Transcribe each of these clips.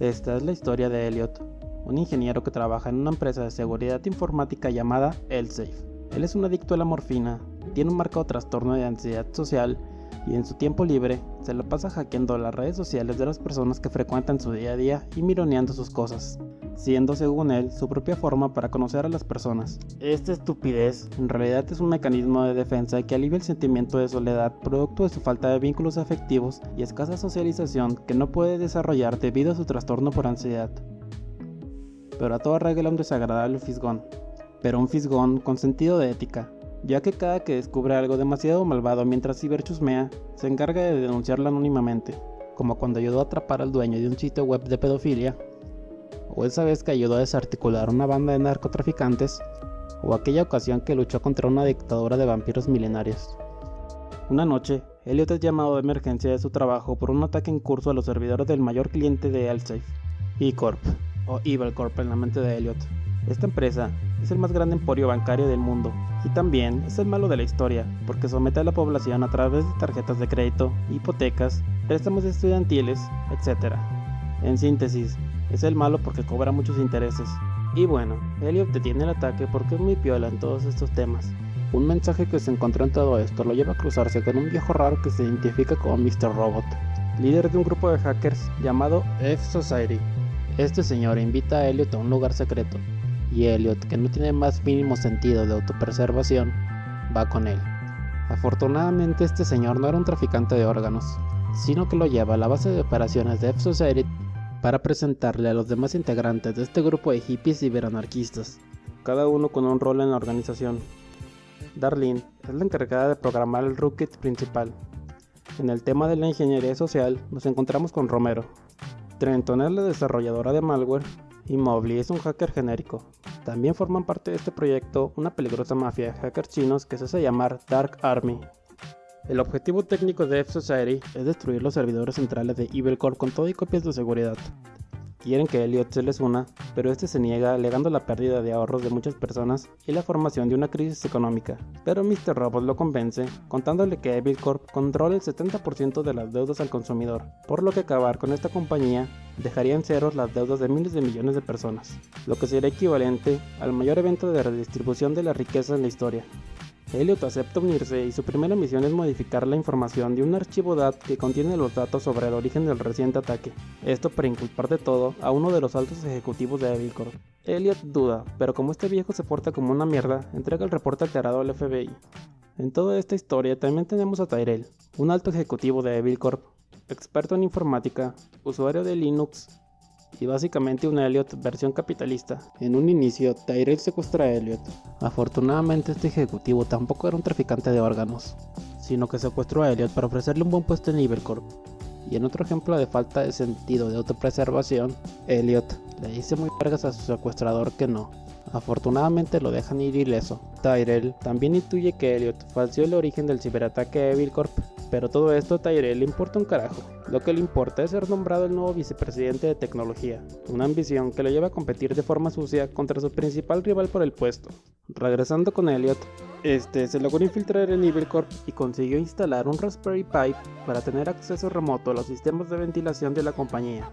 Esta es la historia de Elliot, un ingeniero que trabaja en una empresa de seguridad informática llamada ElSafe. Él es un adicto a la morfina, tiene un marcado trastorno de ansiedad social y en su tiempo libre se lo pasa hackeando las redes sociales de las personas que frecuentan su día a día y mironeando sus cosas, siendo según él su propia forma para conocer a las personas. Esta estupidez en realidad es un mecanismo de defensa que alivia el sentimiento de soledad producto de su falta de vínculos afectivos y escasa socialización que no puede desarrollar debido a su trastorno por ansiedad. Pero a toda regla un desagradable fisgón, pero un fisgón con sentido de ética, ya que cada que descubre algo demasiado malvado mientras ciberchusmea, se encarga de denunciarlo anónimamente, como cuando ayudó a atrapar al dueño de un sitio web de pedofilia, o esa vez que ayudó a desarticular una banda de narcotraficantes, o aquella ocasión que luchó contra una dictadura de vampiros milenarios. Una noche, Elliot es llamado de emergencia de su trabajo por un ataque en curso a los servidores del mayor cliente de Elsafe, E-Corp, o Evil Corp en la mente de Elliot. Esta empresa es el más grande emporio bancario del mundo y también es el malo de la historia porque somete a la población a través de tarjetas de crédito, hipotecas, préstamos estudiantiles, etc. En síntesis, es el malo porque cobra muchos intereses. Y bueno, Elliot detiene el ataque porque es muy piola en todos estos temas. Un mensaje que se encontró en todo esto lo lleva a cruzarse con un viejo raro que se identifica como Mr. Robot, líder de un grupo de hackers llamado F-Society. Este señor invita a Elliot a un lugar secreto, y Elliot, que no tiene más mínimo sentido de autopreservación, va con él. Afortunadamente este señor no era un traficante de órganos, sino que lo lleva a la base de operaciones de F-Society para presentarle a los demás integrantes de este grupo de hippies ciberanarquistas, cada uno con un rol en la organización. Darlene es la encargada de programar el rootkit principal. En el tema de la ingeniería social nos encontramos con Romero. Trenton es la desarrolladora de malware y Mobley es un hacker genérico. También forman parte de este proyecto una peligrosa mafia de hackers chinos que se hace llamar Dark Army. El objetivo técnico de F-Society es destruir los servidores centrales de Evil Corp con todo y copias de seguridad. Quieren que Elliot se les una, pero este se niega alegando la pérdida de ahorros de muchas personas y la formación de una crisis económica. Pero Mr. Robot lo convence, contándole que Evil Corp controla el 70% de las deudas al consumidor, por lo que acabar con esta compañía dejaría en ceros las deudas de miles de millones de personas, lo que sería equivalente al mayor evento de redistribución de la riqueza en la historia. Elliot acepta unirse y su primera misión es modificar la información de un archivo DAT que contiene los datos sobre el origen del reciente ataque. Esto para inculpar de todo a uno de los altos ejecutivos de Evilcorp. Elliot duda, pero como este viejo se porta como una mierda, entrega el reporte alterado al FBI. En toda esta historia también tenemos a Tyrell, un alto ejecutivo de Evilcorp, experto en informática, usuario de Linux y básicamente un Elliot versión capitalista. En un inicio, Tyrell secuestra a Elliot. Afortunadamente este ejecutivo tampoco era un traficante de órganos, sino que secuestró a Elliot para ofrecerle un buen puesto en Ibercorp. Y en otro ejemplo de falta de sentido de autopreservación, Elliot le dice muy vergas a su secuestrador que no. Afortunadamente lo dejan ir ileso. Tyrell también intuye que Elliot falseó el origen del ciberataque a Evil Corp pero todo esto a Tyrell le importa un carajo. Lo que le importa es ser nombrado el nuevo vicepresidente de tecnología, una ambición que lo lleva a competir de forma sucia contra su principal rival por el puesto. Regresando con Elliot, este se logró infiltrar en Evil Corp y consiguió instalar un Raspberry Pi para tener acceso remoto a los sistemas de ventilación de la compañía,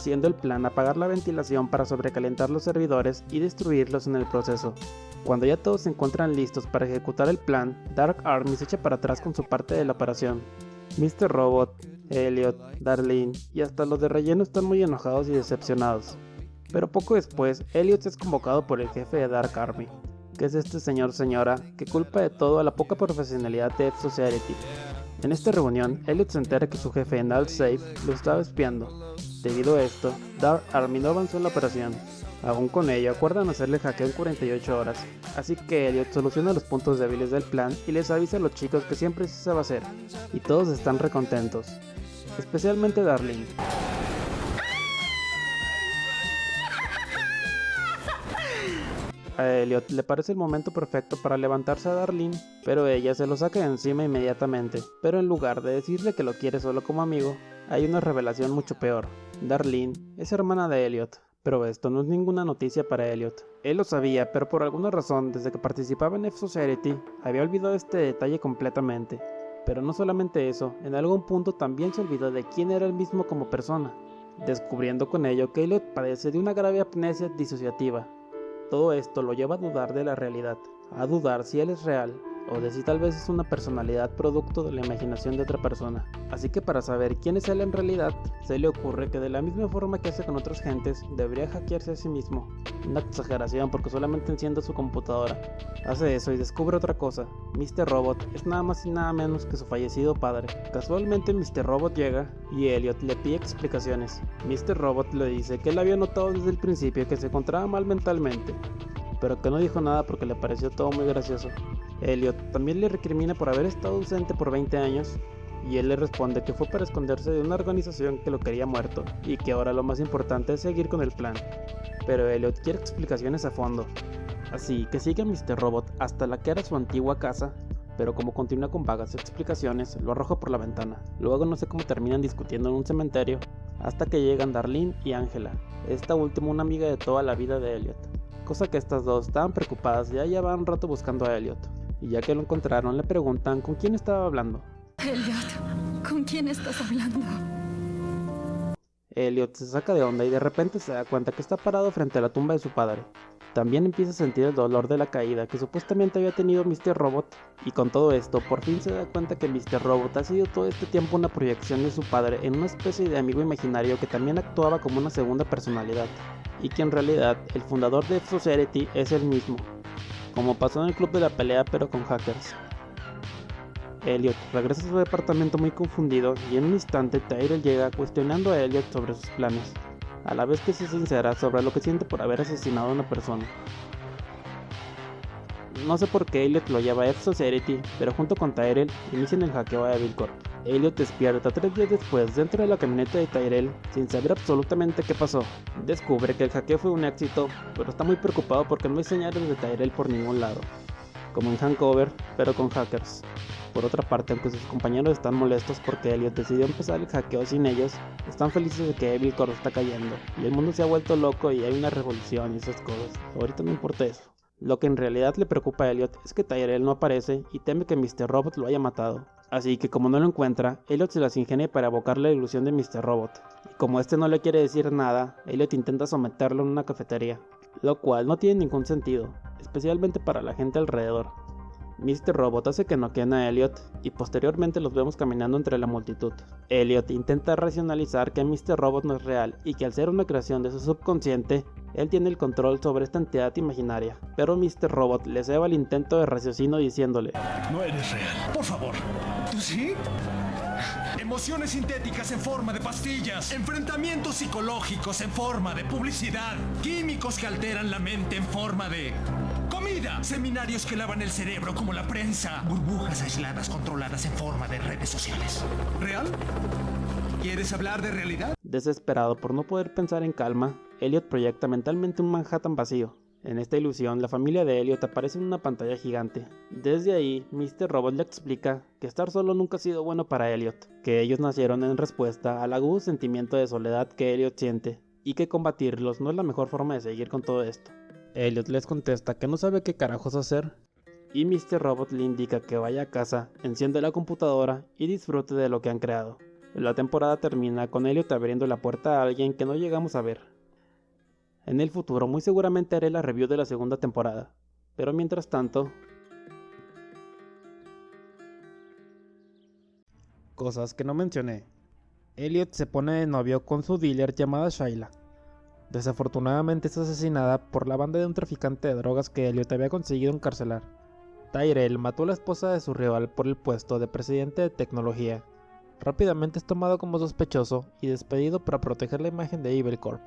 siendo el plan apagar la ventilación para sobrecalentar los servidores y destruirlos en el proceso. Cuando ya todos se encuentran listos para ejecutar el plan, Dark Army se echa para atrás con su parte de la operación. Mr. Robot, Elliot, Darlene y hasta los de relleno están muy enojados y decepcionados. Pero poco después, Elliot es convocado por el jefe de Dark Army, que es este señor señora que culpa de todo a la poca profesionalidad de F-Society. En esta reunión, Elliot se entera que su jefe en Safe lo estaba espiando. Debido a esto, Dark Army no avanzó en la operación, Aún con ello, acuerdan hacerle hackeo en 48 horas, así que Elliot soluciona los puntos débiles del plan y les avisa a los chicos que siempre se sabe hacer, y todos están recontentos, especialmente Darling. A Elliot le parece el momento perfecto para levantarse a Darlene, pero ella se lo saca de encima inmediatamente. Pero en lugar de decirle que lo quiere solo como amigo, hay una revelación mucho peor. Darlene es hermana de Elliot, pero esto no es ninguna noticia para Elliot. Él lo sabía, pero por alguna razón, desde que participaba en F-Society, había olvidado este detalle completamente. Pero no solamente eso, en algún punto también se olvidó de quién era él mismo como persona. descubriendo con ello que Elliot padece de una grave amnesia disociativa. Todo esto lo lleva a dudar de la realidad, a dudar si él es real o de si tal vez es una personalidad producto de la imaginación de otra persona. Así que para saber quién es él en realidad, se le ocurre que de la misma forma que hace con otras gentes, debería hackearse a sí mismo. Una exageración porque solamente enciende su computadora. Hace eso y descubre otra cosa. Mr. Robot es nada más y nada menos que su fallecido padre. Casualmente Mr. Robot llega y Elliot le pide explicaciones. Mr. Robot le dice que él había notado desde el principio que se encontraba mal mentalmente, pero que no dijo nada porque le pareció todo muy gracioso. Elliot también le recrimina por haber estado ausente por 20 años y él le responde que fue para esconderse de una organización que lo quería muerto y que ahora lo más importante es seguir con el plan. Pero Elliot quiere explicaciones a fondo, así que sigue a Mr. Robot hasta la que era su antigua casa, pero como continúa con vagas explicaciones, lo arroja por la ventana. Luego no sé cómo terminan discutiendo en un cementerio, hasta que llegan Darlene y Angela, esta última una amiga de toda la vida de Elliot. Cosa que estas dos estaban preocupadas y ya llevaban un rato buscando a Elliot y ya que lo encontraron le preguntan con quién estaba hablando. Elliot, ¿con quién estás hablando? Elliot se saca de onda y de repente se da cuenta que está parado frente a la tumba de su padre. También empieza a sentir el dolor de la caída que supuestamente había tenido Mr. Robot, y con todo esto por fin se da cuenta que Mr. Robot ha sido todo este tiempo una proyección de su padre en una especie de amigo imaginario que también actuaba como una segunda personalidad, y que en realidad el fundador de F-Society es el mismo, como pasó en el club de la pelea pero con hackers. Elliot regresa a su departamento muy confundido y en un instante Tyrell llega cuestionando a Elliot sobre sus planes, a la vez que se sincera sobre lo que siente por haber asesinado a una persona. No sé por qué Elliot lo lleva a F-Society, pero junto con Tyrell inician el hackeo a Evil. Elliot despierta tres días después dentro de la camioneta de Tyrell sin saber absolutamente qué pasó. Descubre que el hackeo fue un éxito, pero está muy preocupado porque no hay señales de Tyrell por ningún lado. Como en Hangover, pero con hackers. Por otra parte, aunque sus compañeros están molestos porque Elliot decidió empezar el hackeo sin ellos, están felices de que Evil Corp está cayendo, y el mundo se ha vuelto loco y hay una revolución y esas cosas. Ahorita no importa eso. Lo que en realidad le preocupa a Elliot es que Tyrell no aparece y teme que Mr. Robot lo haya matado. Así que como no lo encuentra, Elliot se las ingenia para evocar la ilusión de Mr. Robot. Y como este no le quiere decir nada, Elliot intenta someterlo en una cafetería, lo cual no tiene ningún sentido, especialmente para la gente alrededor. Mr. Robot hace que noqueen a Elliot y posteriormente los vemos caminando entre la multitud. Elliot intenta racionalizar que Mr. Robot no es real y que al ser una creación de su subconsciente, él tiene el control sobre esta entidad imaginaria, pero Mr. Robot le ceba el intento de raciocinio diciéndole No eres real, por favor. ¿Tú sí? Emociones sintéticas en forma de pastillas, enfrentamientos psicológicos en forma de publicidad, químicos que alteran la mente en forma de seminarios que lavan el cerebro como la prensa, burbujas aisladas controladas en forma de redes sociales. ¿Real? ¿Quieres hablar de realidad? Desesperado por no poder pensar en calma, Elliot proyecta mentalmente un Manhattan vacío. En esta ilusión, la familia de Elliot aparece en una pantalla gigante. Desde ahí, Mr. Robot le explica que estar solo nunca ha sido bueno para Elliot, que ellos nacieron en respuesta al agudo sentimiento de soledad que Elliot siente, y que combatirlos no es la mejor forma de seguir con todo esto. Elliot les contesta que no sabe qué carajos hacer, y Mr. Robot le indica que vaya a casa, enciende la computadora y disfrute de lo que han creado. La temporada termina con Elliot abriendo la puerta a alguien que no llegamos a ver. En el futuro muy seguramente haré la review de la segunda temporada, pero mientras tanto... Cosas que no mencioné. Elliot se pone de novio con su dealer llamada Shaila. Desafortunadamente es asesinada por la banda de un traficante de drogas que Elliot había conseguido encarcelar. Tyrell mató a la esposa de su rival por el puesto de presidente de tecnología. Rápidamente es tomado como sospechoso y despedido para proteger la imagen de Evil Corp.